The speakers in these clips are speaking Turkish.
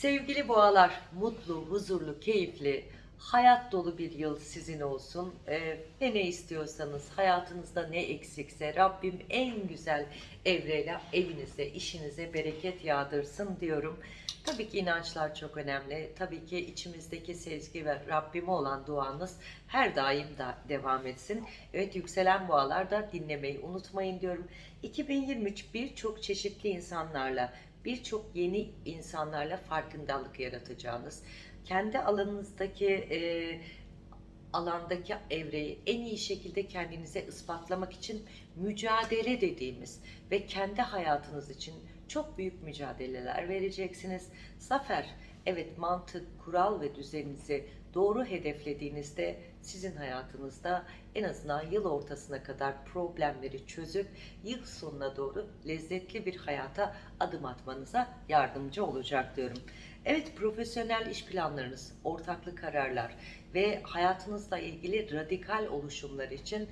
Sevgili boğalar, mutlu, huzurlu, keyifli, hayat dolu bir yıl sizin olsun. Ee, ve ne istiyorsanız, hayatınızda ne eksikse Rabbim en güzel evreyle evinize, işinize bereket yağdırsın diyorum. Tabii ki inançlar çok önemli. Tabii ki içimizdeki sezgi ve Rabbime olan duanız her daim da devam etsin. Evet yükselen boğalar da dinlemeyi unutmayın diyorum. 2023 birçok çeşitli insanlarla birçok yeni insanlarla farkındalık yaratacağınız, kendi alanınızdaki e, alandaki evreyi en iyi şekilde kendinize ispatlamak için mücadele dediğimiz ve kendi hayatınız için çok büyük mücadeleler vereceksiniz. Zafer, evet mantık, kural ve düzeninizi doğru hedeflediğinizde sizin hayatınızda en azından yıl ortasına kadar problemleri çözüp yıl sonuna doğru lezzetli bir hayata adım atmanıza yardımcı olacak diyorum. Evet profesyonel iş planlarınız, ortaklı kararlar ve hayatınızla ilgili radikal oluşumlar için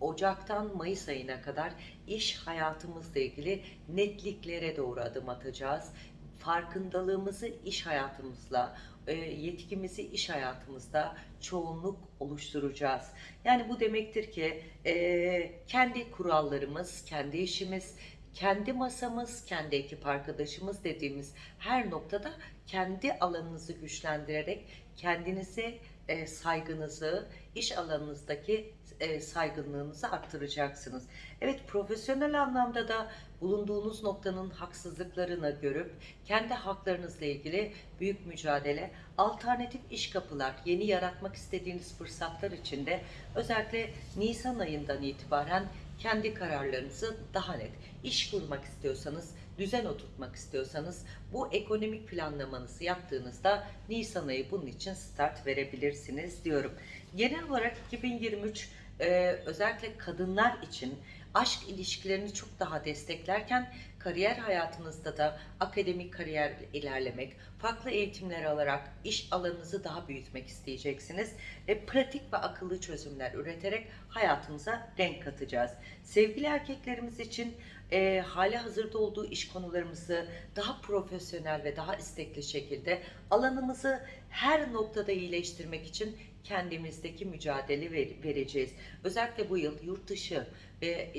Ocak'tan Mayıs ayına kadar iş hayatımızla ilgili netliklere doğru adım atacağız. Farkındalığımızı iş hayatımızla, e, yetkimizi iş hayatımızda çoğunluk oluşturacağız. Yani bu demektir ki e, kendi kurallarımız, kendi işimiz, kendi masamız, kendi ekip arkadaşımız dediğimiz her noktada kendi alanınızı güçlendirerek kendinize e, saygınızı, iş alanınızdaki e, saygınlığınızı arttıracaksınız. Evet profesyonel anlamda da bulunduğunuz noktanın haksızlıklarını görüp kendi haklarınızla ilgili büyük mücadele, alternatif iş kapılar, yeni yaratmak istediğiniz fırsatlar içinde özellikle Nisan ayından itibaren kendi kararlarınızı daha net iş kurmak istiyorsanız, düzen oturtmak istiyorsanız bu ekonomik planlamanızı yaptığınızda Nisan ayı bunun için start verebilirsiniz diyorum. Genel olarak 2023 e, özellikle kadınlar için aşk ilişkilerini çok daha desteklerken kariyer hayatınızda da akademik kariyer ilerlemek, farklı eğitimler alarak iş alanınızı daha büyütmek isteyeceksiniz ve pratik ve akıllı çözümler üreterek hayatımıza renk katacağız. Sevgili erkeklerimiz için e, hali hazırda olduğu iş konularımızı daha profesyonel ve daha istekli şekilde alanımızı her noktada iyileştirmek için kendimizdeki mücadele ver, vereceğiz. Özellikle bu yıl yurt dışı ve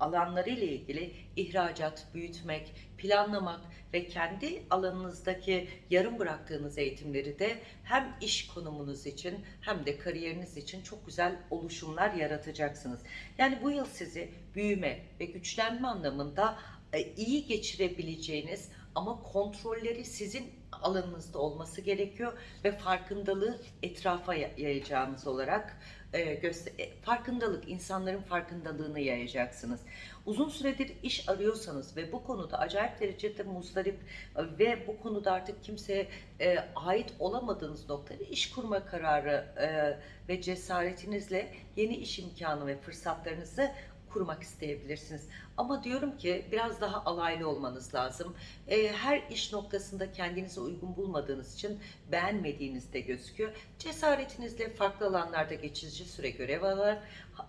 alanları ile ilgili ihracat, büyütmek, planlamak ve kendi alanınızdaki yarım bıraktığınız eğitimleri de hem iş konumunuz için hem de kariyeriniz için çok güzel oluşumlar yaratacaksınız. Yani bu yıl sizi büyüme ve güçlenme anlamında e, iyi geçirebileceğiniz ama kontrolleri sizin alanınızda olması gerekiyor ve farkındalığı etrafa yayacağınız olarak e, e, farkındalık, insanların farkındalığını yayacaksınız. Uzun süredir iş arıyorsanız ve bu konuda acayip derecede muzdarip e, ve bu konuda artık kimseye ait olamadığınız noktada iş kurma kararı ve cesaretinizle yeni iş imkanı ve fırsatlarınızı kurmak isteyebilirsiniz. Ama diyorum ki biraz daha alaylı olmanız lazım. E, her iş noktasında kendinize uygun bulmadığınız için beğenmediğiniz de gözüküyor. Cesaretinizle farklı alanlarda geçici süre görev alır.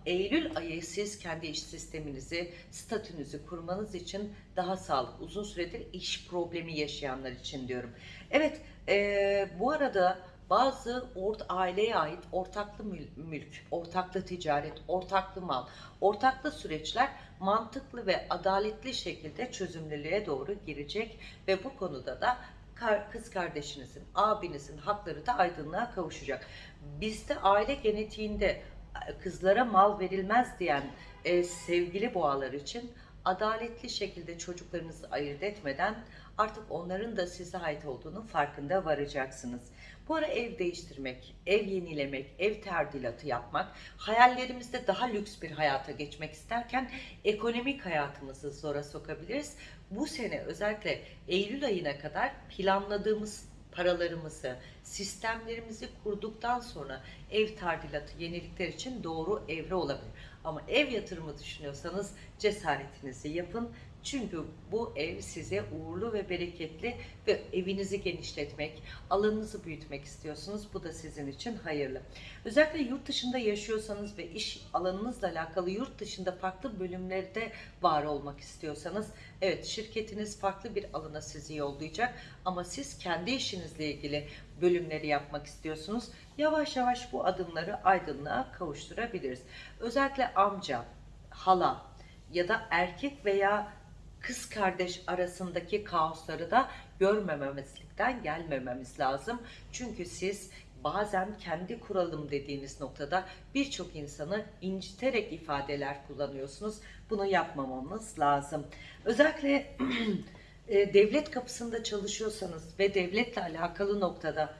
Eylül ayı siz kendi iş sisteminizi, statünüzü kurmanız için daha sağlıklı, uzun süredir iş problemi yaşayanlar için diyorum. Evet, e, bu arada bazı ort aileye ait ortaklı mülk, ortaklı ticaret, ortaklı mal, ortaklı süreçler mantıklı ve adaletli şekilde çözümlülüğe doğru girecek ve bu konuda da kız kardeşinizin, abinizin hakları da aydınlığa kavuşacak. Bizde aile genetiğinde kızlara mal verilmez diyen e, sevgili boğalar için adaletli şekilde çocuklarınızı ayırt etmeden artık onların da size ait olduğunu farkında varacaksınız. Bu ara ev değiştirmek, ev yenilemek, ev terdilatı yapmak, hayallerimizde daha lüks bir hayata geçmek isterken ekonomik hayatımızı zora sokabiliriz. Bu sene özellikle Eylül ayına kadar planladığımız paralarımızı, sistemlerimizi kurduktan sonra ev tadilatı, yenilikler için doğru evre olabilir. Ama ev yatırımı düşünüyorsanız cesaretinizi yapın Çünkü bu ev size uğurlu ve bereketli ve evinizi genişletmek, alanınızı büyütmek istiyorsunuz. Bu da sizin için hayırlı. Özellikle yurt dışında yaşıyorsanız ve iş alanınızla alakalı yurt dışında farklı bölümlerde var olmak istiyorsanız, evet şirketiniz farklı bir alana sizi yollayacak ama siz kendi işinizle ilgili bölümleri yapmak istiyorsunuz. Yavaş yavaş bu adımları aydınlığa kavuşturabiliriz. Özellikle amca, hala ya da erkek veya kız kardeş arasındaki kaosları da görmememizlikten gelmememiz lazım. Çünkü siz bazen kendi kuralım dediğiniz noktada birçok insanı inciterek ifadeler kullanıyorsunuz. Bunu yapmamamız lazım. Özellikle e, devlet kapısında çalışıyorsanız ve devletle alakalı noktada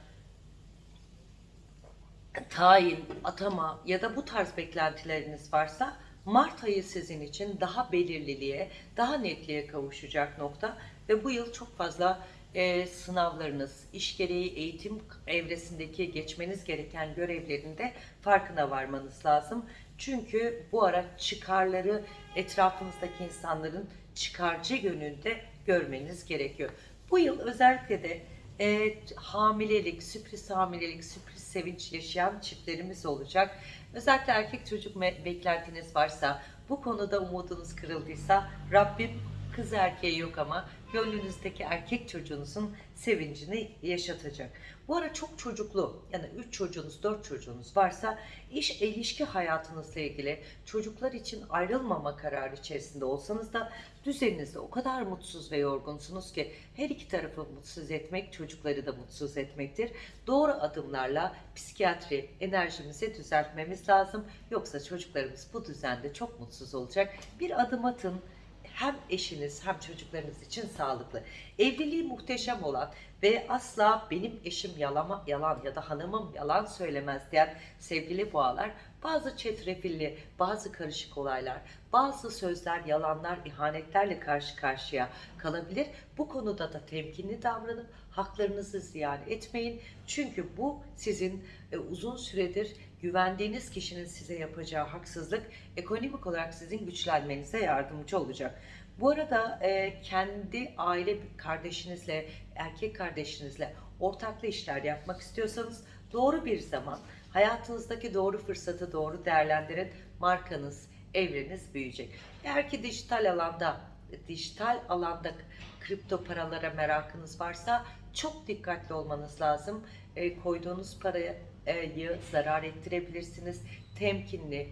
tayin, atama ya da bu tarz beklentileriniz varsa Mart ayı sizin için daha belirliliğe, daha netliğe kavuşacak nokta ve bu yıl çok fazla e, sınavlarınız, iş gereği eğitim evresindeki geçmeniz gereken görevlerin de farkına varmanız lazım. Çünkü bu ara çıkarları etrafınızdaki insanların çıkarcı yönünde görmeniz gerekiyor. Bu yıl özellikle de e, hamilelik, sürpriz hamilelik, sürpriz sevinç yaşayan çiftlerimiz olacak. Özellikle erkek çocuk beklentiniz varsa, bu konuda umudunuz kırıldıysa Rabbim kız erkeği yok ama gönlünüzdeki erkek çocuğunuzun sevincini yaşatacak. Bu ara çok çocuklu yani 3 çocuğunuz 4 çocuğunuz varsa iş ilişki hayatınızla ilgili çocuklar için ayrılmama kararı içerisinde olsanız da düzeninizde o kadar mutsuz ve yorgunsunuz ki her iki tarafı mutsuz etmek çocukları da mutsuz etmektir. Doğru adımlarla psikiyatri enerjimizi düzeltmemiz lazım. Yoksa çocuklarımız bu düzende çok mutsuz olacak. Bir adım atın hem eşiniz hem çocuklarınız için sağlıklı. Evliliği muhteşem olan ve asla benim eşim yalama, yalan ya da hanımım yalan söylemez diyen sevgili boğalar bazı çetrefilli, bazı karışık olaylar, bazı sözler, yalanlar, ihanetlerle karşı karşıya kalabilir. Bu konuda da temkinli davranıp haklarınızı ziyan etmeyin. Çünkü bu sizin e, uzun süredir güvendiğiniz kişinin size yapacağı haksızlık ekonomik olarak sizin güçlenmenize yardımcı olacak. Bu arada e, kendi aile kardeşinizle, erkek kardeşinizle ortaklı işler yapmak istiyorsanız doğru bir zaman, hayatınızdaki doğru fırsatı doğru değerlendirin. Markanız, evreniz büyüyecek. Eğer ki dijital alanda, dijital alanda kripto paralara merakınız varsa çok dikkatli olmanız lazım. E, koyduğunuz parayı zarar ettirebilirsiniz. Temkinli,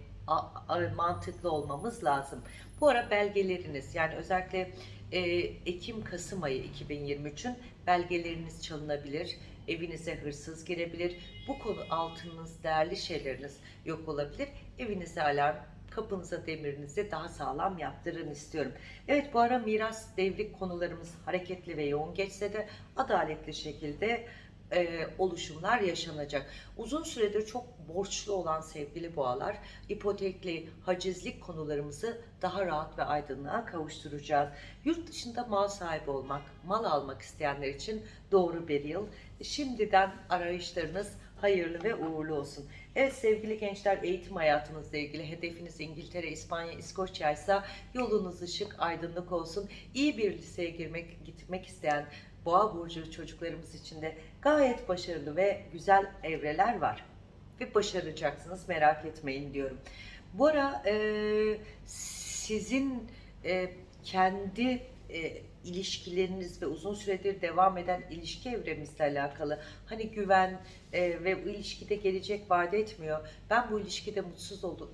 mantıklı olmamız lazım. Bu ara belgeleriniz yani özellikle e, Ekim-Kasım ayı 2023'ün belgeleriniz çalınabilir, evinize hırsız girebilir, bu konu altınınız, değerli şeyleriniz yok olabilir, evinize alarm, kapınıza demirinizi daha sağlam yaptırın istiyorum. Evet bu ara miras devrik konularımız hareketli ve yoğun geçse de adaletli şekilde e, oluşumlar yaşanacak. Uzun süredir çok borçlu olan sevgili boğalar, ipotekli, hacizlik konularımızı daha rahat ve aydınlığa kavuşturacağız. Yurt dışında mal sahibi olmak, mal almak isteyenler için doğru bir yıl. Şimdiden arayışlarınız hayırlı ve uğurlu olsun. Evet sevgili gençler eğitim hayatınızla ilgili hedefiniz İngiltere, İspanya, İskoçya ise yolunuz ışık, aydınlık olsun. İyi bir liseye girmek, gitmek isteyen Boğa burcu çocuklarımız için de gayet başarılı ve güzel evreler var. Ve başaracaksınız merak etmeyin diyorum. Bu ara e, sizin e, kendi e, ilişkileriniz ve uzun süredir devam eden ilişki evremizle alakalı hani güven e, ve bu ilişkide gelecek vaat etmiyor. Ben bu ilişkide mutsuz oldum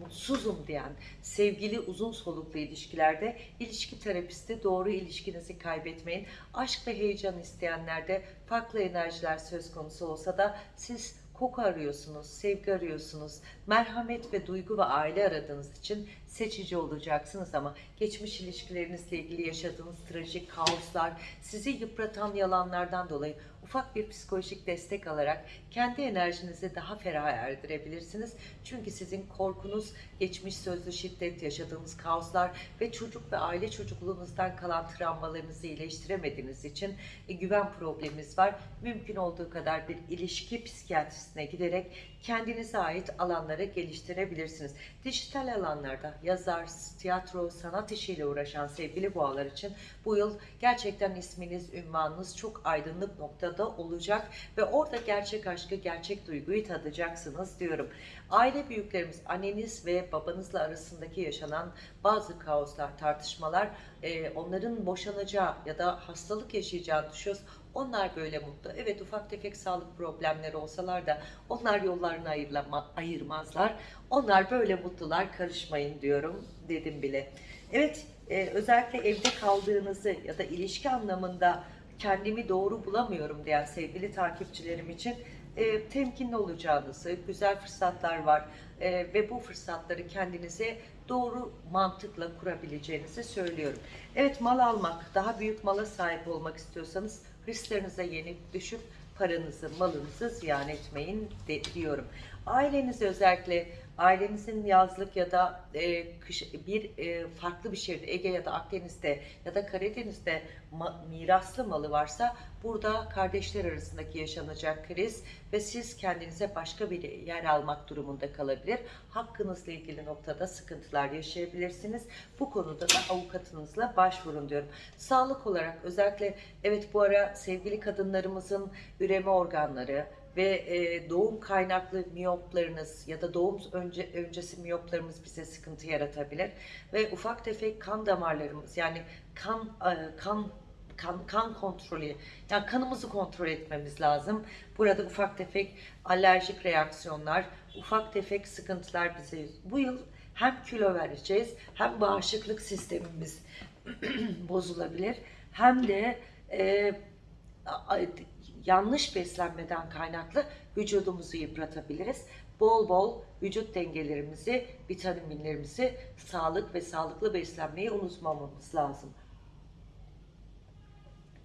mutsuzum diyen sevgili uzun soluklu ilişkilerde ilişki terapisti doğru ilişkinizi kaybetmeyin. Aşk ve heyecan isteyenlerde farklı enerjiler söz konusu olsa da siz koku arıyorsunuz, sevgi arıyorsunuz, merhamet ve duygu ve aile aradığınız için seçici olacaksınız ama geçmiş ilişkilerinizle ilgili yaşadığınız trajik kaoslar, sizi yıpratan yalanlardan dolayı ufak bir psikolojik destek alarak kendi enerjinizi daha ferah erdirebilirsiniz. Çünkü sizin korkunuz, geçmiş sözlü şiddet, yaşadığınız kaoslar ve çocuk ve aile çocukluğunuzdan kalan travmalarınızı iyileştiremediğiniz için e, güven probleminiz var. Mümkün olduğu kadar bir ilişki psikiyatrisine giderek kendinize ait alanları geliştirebilirsiniz. Dijital alanlarda yazar, tiyatro, sanat işiyle uğraşan sevgili boğalar için bu yıl gerçekten isminiz, ünvanınız çok aydınlık noktada olacak ve orada gerçek aşkı, gerçek duyguyu tadacaksınız diyorum. Aile büyüklerimiz, anneniz ve babanızla arasındaki yaşanan bazı kaoslar, tartışmalar, e, onların boşanacağı ya da hastalık yaşayacağını düşünüyoruz. Onlar böyle mutlu. Evet ufak tefek sağlık problemleri olsalar da onlar yollarını ayırlama, ayırmazlar. Onlar böyle mutlular karışmayın diyorum dedim bile. Evet e, özellikle evde kaldığınızı ya da ilişki anlamında kendimi doğru bulamıyorum diyen sevgili takipçilerim için e, temkinli olacağınızı, güzel fırsatlar var e, ve bu fırsatları kendinize doğru mantıkla kurabileceğinizi söylüyorum. Evet mal almak, daha büyük mala sahip olmak istiyorsanız hırslarınıza yenik düşüp paranızı, malınızı ziyan etmeyin de, diyorum. Ailenize özellikle ailenizin yazlık ya da e, kış, bir e, farklı bir şehirde Ege ya da Akdeniz'de ya da Karadeniz'de ma- miraslı malı varsa burada kardeşler arasındaki yaşanacak kriz ve siz kendinize başka bir yer almak durumunda kalabilir. Hakkınızla ilgili noktada sıkıntılar yaşayabilirsiniz. Bu konuda da avukatınızla başvurun diyorum. Sağlık olarak özellikle evet bu ara sevgili kadınlarımızın üreme organları ve e, doğum kaynaklı miyoplarınız ya da doğum önce öncesi miyoplarımız bize sıkıntı yaratabilir ve ufak tefek kan damarlarımız yani kan e, kan kan, kan kontrolü, yani kanımızı kontrol etmemiz lazım. Burada ufak tefek alerjik reaksiyonlar, ufak tefek sıkıntılar bize bu yıl hem kilo vereceğiz hem bağışıklık sistemimiz bozulabilir hem de e, yanlış beslenmeden kaynaklı vücudumuzu yıpratabiliriz. Bol bol vücut dengelerimizi, vitaminlerimizi, sağlık ve sağlıklı beslenmeyi unutmamamız lazım.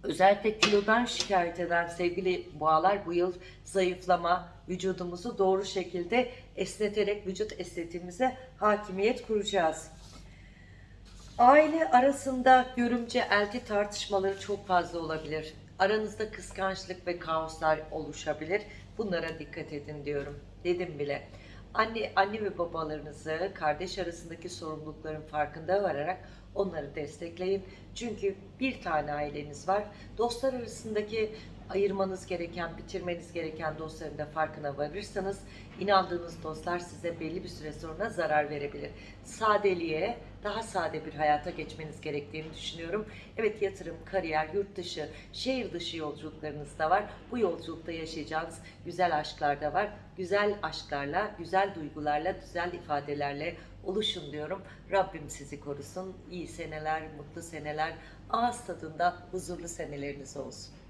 Özellikle kilodan şikayet eden sevgili boğalar bu yıl zayıflama, vücudumuzu doğru şekilde esneterek vücut estetiğimize hakimiyet kuracağız. Aile arasında görümce elti tartışmaları çok fazla olabilir. Aranızda kıskançlık ve kaoslar oluşabilir. Bunlara dikkat edin diyorum. Dedim bile. Anne, anne ve babalarınızı kardeş arasındaki sorumlulukların farkında vararak onları destekleyin. Çünkü bir tane aileniz var. Dostlar arasındaki ayırmanız gereken, bitirmeniz gereken dostların da farkına varırsanız inandığınız dostlar size belli bir süre sonra zarar verebilir. Sadeliğe, daha sade bir hayata geçmeniz gerektiğini düşünüyorum. Evet yatırım, kariyer, yurt dışı, şehir dışı yolculuklarınız da var. Bu yolculukta yaşayacağınız güzel aşklar da var. Güzel aşklarla, güzel duygularla, güzel ifadelerle oluşun diyorum. Rabbim sizi korusun. İyi seneler, mutlu seneler, ağız tadında huzurlu seneleriniz olsun.